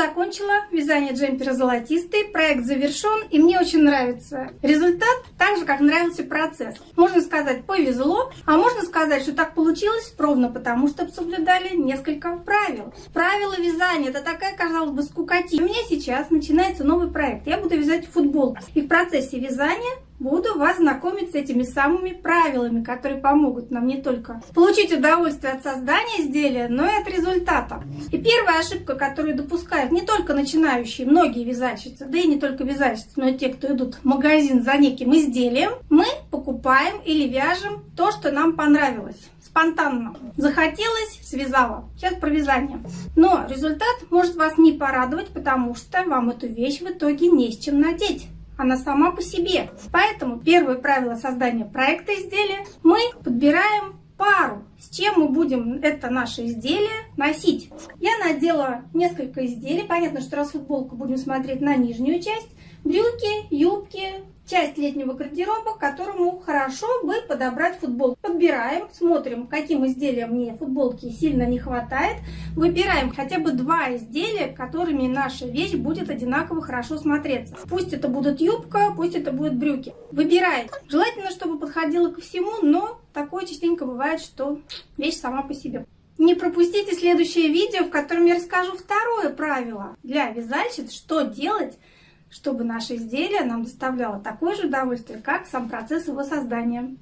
закончила вязание джемпера золотистый, проект завершен и мне очень нравится результат, так же как нравился процесс. Можно сказать повезло, а можно сказать, что так получилось ровно потому, что соблюдали несколько правил. Правила вязания это такая, казалось бы, скукотища. У меня сейчас начинается новый проект. Я буду вязать футболку. И в процессе вязания буду вас знакомить с этими самыми правилами, которые помогут нам не только получить удовольствие от создания изделия, но и от результата. И первая ошибка, которую допускают не только начинающие, многие вязальщицы, да и не только вязальщицы, но и те, кто идут в магазин за неким изделием, мы покупаем или вяжем то, что нам понравилось спонтанно. Захотелось, связала. Сейчас про вязание. Но результат может вас не порадовать, потому что вам эту вещь в итоге не с чем надеть она сама по себе. Поэтому первое правило создания проекта изделия мы подбираем пару, с чем мы будем это наше изделие носить. Я надела несколько изделий. Понятно, что раз футболку будем смотреть на нижнюю часть. Брюки, юбки, часть летнего гардероба, которому хорошо бы подобрать футболку. Подбираем, смотрим, каким изделиям мне футболки сильно не хватает. Выбираем хотя бы два изделия, которыми наша вещь будет одинаково хорошо смотреться. Пусть это будут юбка, пусть это будут брюки. Выбираете. Желательно, чтобы подходило ко всему, но такое частенько бывает, что вещь сама по себе. Не пропустите следующее видео, в котором я расскажу второе правило для вязальщиц, что делать, чтобы наше изделие нам доставляло такое же удовольствие, как сам процесс его создания.